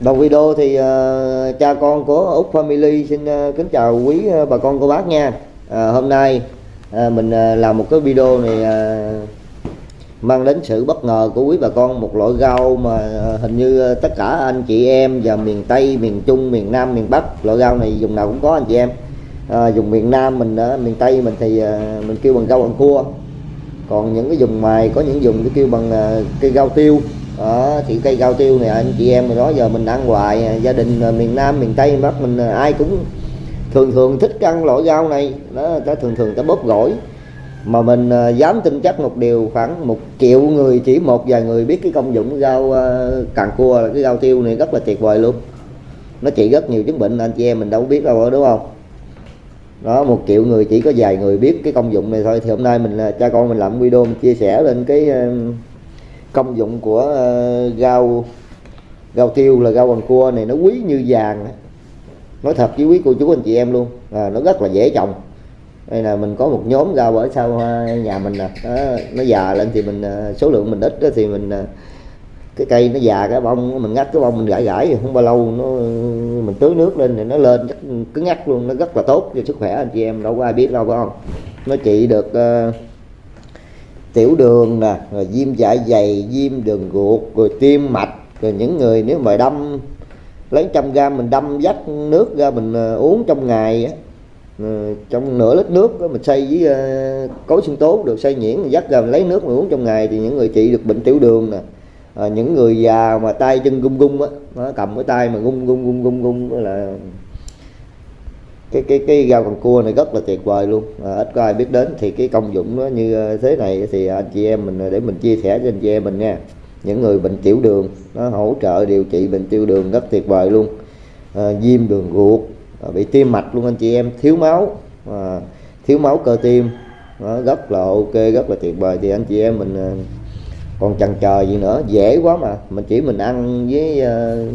Đầu video thì uh, cha con của Úc Family xin uh, kính chào quý uh, bà con cô bác nha. Uh, hôm nay uh, mình uh, làm một cái video này uh, mang đến sự bất ngờ của quý bà con một loại rau mà uh, hình như uh, tất cả anh chị em và miền Tây, miền Trung, miền Nam, miền Bắc loại rau này dùng nào cũng có anh chị em. Uh, dùng miền Nam mình uh, miền Tây mình thì uh, mình kêu bằng rau ăn cua. Còn những cái dùng ngoài có những dùng cái kêu bằng uh, cây rau tiêu đó, thì cây cao tiêu này anh chị em đó giờ mình ăn hoài gia đình miền Nam miền Tây Bắc mình ai cũng thường thường thích ăn loại rau này. Đó ta thường thường ta bóp gỏi. Mà mình ờ, dám tin chắc một điều khoảng một triệu người chỉ một vài người biết cái công dụng rau ờ, càng cua là cái rau tiêu này rất là tuyệt vời luôn. Nó trị rất nhiều chứng bệnh anh chị em mình đâu biết đâu đúng không? Đó một triệu người chỉ có vài người biết cái công dụng này thôi. Thì hôm nay mình cha con mình làm video mình chia sẻ lên cái công dụng của uh, rau rau tiêu là rau bằng cua này nó quý như vàng nói thật với quý cô chú anh chị em luôn à, nó rất là dễ trồng. Đây là mình có một nhóm rau ở sau ờ, nhà mình nè. À, nó già lên thì mình ờ, số lượng mình ít đó thì mình cái cây nó già cái bông mình ngắt cái bông mình gãi gãi không bao lâu nó mình tưới nước lên thì nó lên cứng ngắt luôn nó rất là tốt cho sức khỏe anh chị em đâu có ai biết đâu phải không? Nó trị được uh, tiểu đường nè rồi viêm dạ dày viêm đường ruột rồi tim mạch rồi những người nếu mà đâm lấy trăm gram mình đâm dắt nước ra mình ờ, uống trong ngày á ờ, trong nửa lít nước đó, mình xay với ờ, cối sinh tố được xay nhuyễn mình dắt ra mình lấy nước mình uống trong ngày thì những người trị được bệnh tiểu đường nè. À, những người già mà tay chân gung gung á nó cầm cái tay mà gung gung gung gung gung là cái cái cái rau cần cua này rất là tuyệt vời luôn. À, ít có ai biết đến thì cái công dụng nó như à, thế này thì anh chị em mình à, để mình chia sẻ cho anh chị em mình nha. Những người bệnh tiểu đường nó hỗ trợ điều trị bệnh tiểu đường rất tuyệt vời luôn. À, viêm đường ruột à, bị tim mạch luôn anh chị em thiếu máu à, thiếu máu cơ tim nó rất là ok rất là tuyệt vời. Thì anh chị em mình à, còn chần chờ gì nữa dễ quá mà. Mình chỉ mình ăn với uh,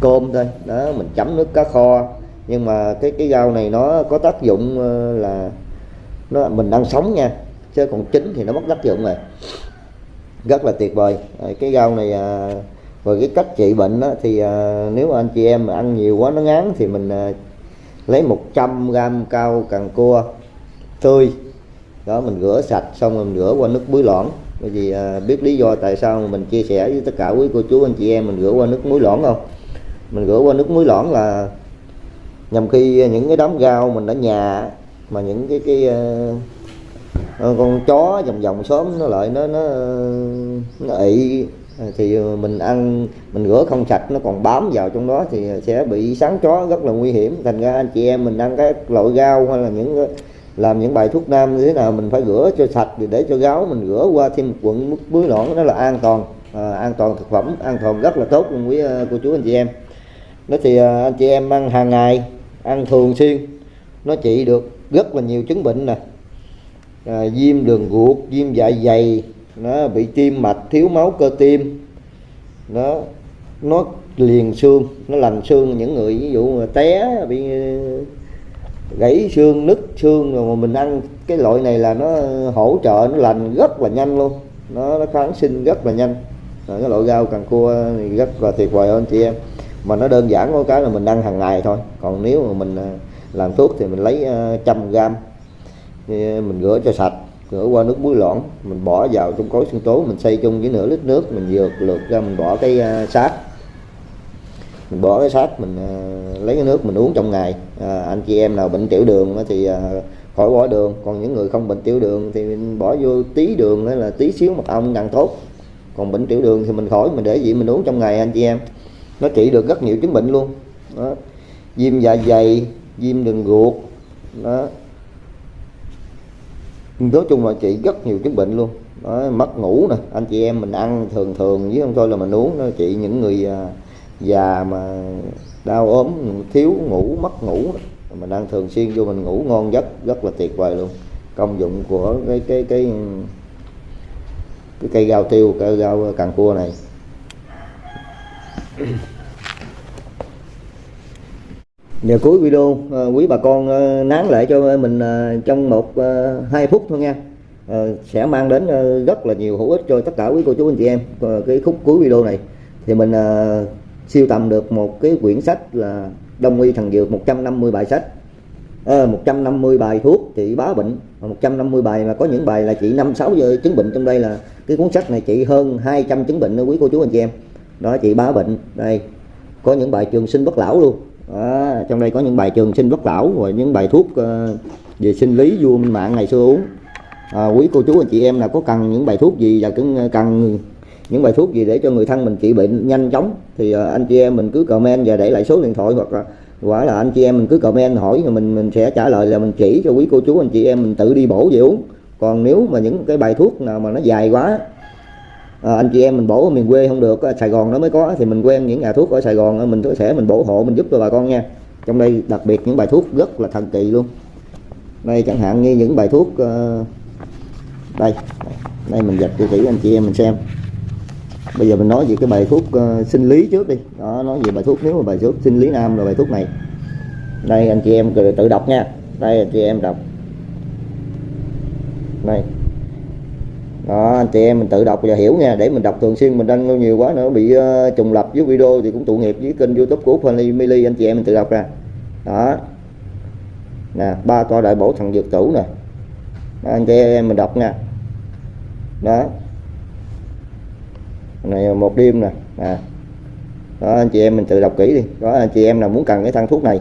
cơm thôi. Đó mình chấm nước cá kho nhưng mà cái cái rau này nó có tác dụng ờ, là nó mình đang sống nha chứ còn chín thì nó mất tác dụng rồi. Rất là tuyệt vời. Cái rau này à, rồi cái cách trị bệnh đó, thì à, nếu anh chị em mà ăn nhiều quá nó ngán thì mình à, lấy 100 gram cao càng cua tươi. Đó mình rửa sạch xong rồi mình rửa qua nước muối loãng. Bởi vì à, biết lý do tại sao mình chia sẻ với tất cả quý cô chú anh chị em mình rửa qua nước muối loãng không? Mình rửa qua nước muối loãng là nhằm khi những cái đám rau mình ở nhà mà những cái cái uh, con chó vòng vòng xóm nó lại nó nó nó ị thì mình ăn mình rửa không sạch nó còn bám vào trong đó thì sẽ bị sáng chó rất là nguy hiểm. Thành ra anh chị em mình ăn các loại rau hay là những làm những bài thuốc nam như thế nào mình phải rửa cho sạch để cho gáo mình rửa qua thêm một quận muối loãng nó là an toàn. À, an toàn thực phẩm an toàn rất là tốt luôn quý cô chú anh chị em nó thì à, anh chị em ăn hàng ngày ăn thường xuyên. Nó trị được rất là nhiều chứng bệnh nè. À, viêm đường ruột viêm dạ dày nó bị tim mạch thiếu máu cơ tim. Nó nó liền xương nó lành xương. Những người ví dụ mà té bị à, gãy xương nứt xương rồi mà mình ăn cái loại này là nó hỗ trợ nó lành rất là nhanh luôn. Nó, nó kháng sinh rất là nhanh. Rồi cái loại rau càng cua thì rất là tuyệt vời anh chị em mà nó đơn giản có cái là mình ăn hàng ngày thôi. Còn nếu mà mình à, làm thuốc thì mình lấy à, trăm gram mình rửa cho sạch rửa qua nước muối loãng mình bỏ vào trong cối sinh tố mình xay chung với nửa lít nước mình dược lượt ra mình bỏ cái à, sát. Mình bỏ cái sát mình lấy cái nước mình uống trong ngày. À, anh chị em nào bệnh tiểu đường thì khỏi bỏ đường. Còn những người không bệnh tiểu đường thì mình bỏ vô tí đường hay là tí xíu mật ong càng tốt. Còn bệnh tiểu đường thì mình khỏi mình để gì mình uống trong ngày anh chị em nó trị được rất nhiều chứng bệnh luôn. Đó. viêm dạ dày viêm đường ruột đó. Nói chung là trị rất nhiều chứng bệnh luôn. Đó, mất ngủ nè anh chị em mình ăn thường thường với không thôi là mình uống nó trị những người à, già mà đau ốm thiếu ngủ mất ngủ mình ăn thường xuyên vô mình ngủ ngon giấc rất là tuyệt vời luôn. Công dụng của cái cái cái cái cây rau tiêu cây rau càng cua này. Giờ cuối video ờ, quý bà con ờ, nán lại cho mình ờ, trong một hai phút thôi nha. Sẽ mang đến rất là nhiều hữu ích cho tất cả quý cô chú anh chị em. Cái khúc cuối video này thì mình siêu tầm được một cái quyển sách là đông y thần dược 150 bài sách. À, 150 bài thuốc trị bá bệnh. 150 bài mà có những bài là trị năm sáu giờ chứng bệnh. Trong đây là cái cuốn sách này trị hơn 200 chứng bệnh đó quý cô chú anh chị em đó chị bá bệnh. Đây có những bài trường sinh bất lão luôn. Đó, trong đây có những bài trường sinh bất lão và những bài thuốc uh, về sinh lý vua minh mạng ngày xưa uống. À, quý cô chú anh chị em là có cần những bài thuốc gì và cũng ờ, cần những bài thuốc gì để cho người thân mình trị bệnh nhanh chóng thì uh, anh chị em mình cứ comment và để lại số điện thoại hoặc là quả là anh chị em mình cứ comment hỏi rồi mình mình sẽ trả lời là mình chỉ cho quý cô chú anh chị em mình tự đi bổ về uống. Còn nếu mà những cái bài thuốc nào mà nó dài quá à, anh chị em mình bổ ở miền quê không được Sài Gòn nó mới có thì mình quen những nhà thuốc ở Sài Gòn ờ, mình có thể mình bổ hộ mình giúp cho bà con nha. Trong đây đặc biệt những bài thuốc rất là thần kỳ luôn. Đây chẳng hạn như những bài thuốc uh, đây đây mình dập cho kỹ anh chị em mình xem. Bây giờ mình nói về cái bài thuốc uh, sinh lý trước đi. Đó nói về bài thuốc nếu mà bài thuốc sinh lý nam là bài thuốc này. Đây anh chị em tự đọc nha. Đây anh chị em đọc. Đây đó anh chị em mình tự đọc và hiểu nha để mình đọc thường xuyên mình đăng nhiều quá nữa bị uh, trùng lập với video thì cũng tụ nghiệp với kênh youtube của Family Mili anh chị em mình tự đọc ra. Đó. Nè ba toa đại bổ thần dược tủ nè. Đó, anh chị em mình đọc nha. Đó. Này một đêm nè. À. đó anh chị em mình tự đọc kỹ đi. Đó anh chị em nào muốn cần cái thang thuốc này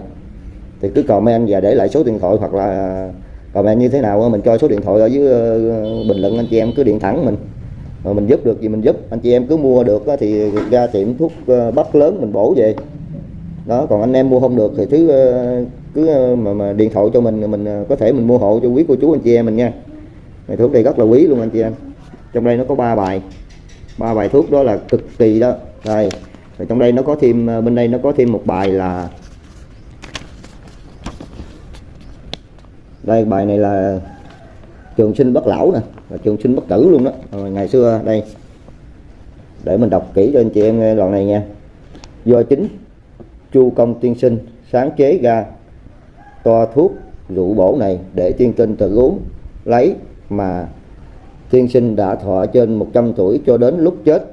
thì cứ comment và để lại số điện thoại hoặc là comment như thế nào mình cho số điện thoại ở dưới ờ, bình luận anh chị em cứ điện thẳng mình. Rồi mình giúp được gì mình giúp. Anh chị em cứ mua được thì ra tiệm thuốc ờ, bắp lớn mình bổ về. Đó còn anh em mua không được thì thứ ờ, cứ mà, mà điện thoại cho mình mình có thể mình mua hộ cho quý cô chú anh chị em mình nha. Này thuốc đây rất là quý luôn anh chị em. Trong đây nó có ba bài. Ba bài thuốc đó là cực kỳ đó. Đây. Rồi trong đây nó có thêm bên đây nó có thêm một bài là đây, bài này là trường sinh bất lão nè, là trường sinh bất tử luôn đó. Rồi, ngày xưa, đây. Để mình đọc kỹ cho anh chị em nghe đoạn này nha. Do chính chu công tiên sinh sáng chế ra toa thuốc rượu bổ này để tiên tinh tự uống, lấy mà tiên sinh đã thọ trên 100 tuổi cho đến lúc chết,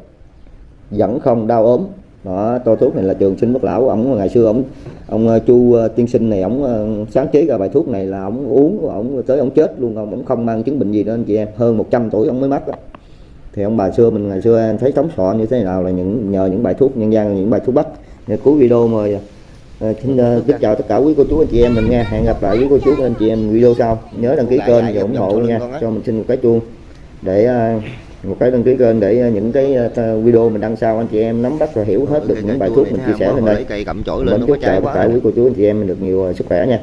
vẫn không đau ốm đó to thuốc này là trường sinh bất lão. Ông ngày xưa ông ông ờ, chu ờ, tiên sinh này ông ờ, sáng chế ra bài thuốc này là ông uống ông tới ông chết luôn. Ông ông không mang chứng bệnh gì đó anh chị em hơn 100 tuổi ông mới mất đó. thì ông bà xưa mình ngày xưa em thấy sống sọ như thế nào là những nhờ những bài thuốc nhân gian những bài thuốc bắc. Cuối video mời xin kính chào tất cả quý cô chú anh chị em mình nha hẹn gặp lại với cô chú anh chị em video sau. Nhớ đăng ký kênh và ủng hộ nha. cho mình xin một cái chuông để một cái đăng ký kênh để ờ, những cái ờ, video mình đăng sau anh chị em nắm bắt và hiểu hết được những bài thuốc mình chia sẻ lên đây. Mình chúc chào tất cả quý cô chú anh chị em mình được nhiều ờ, sức khỏe nha.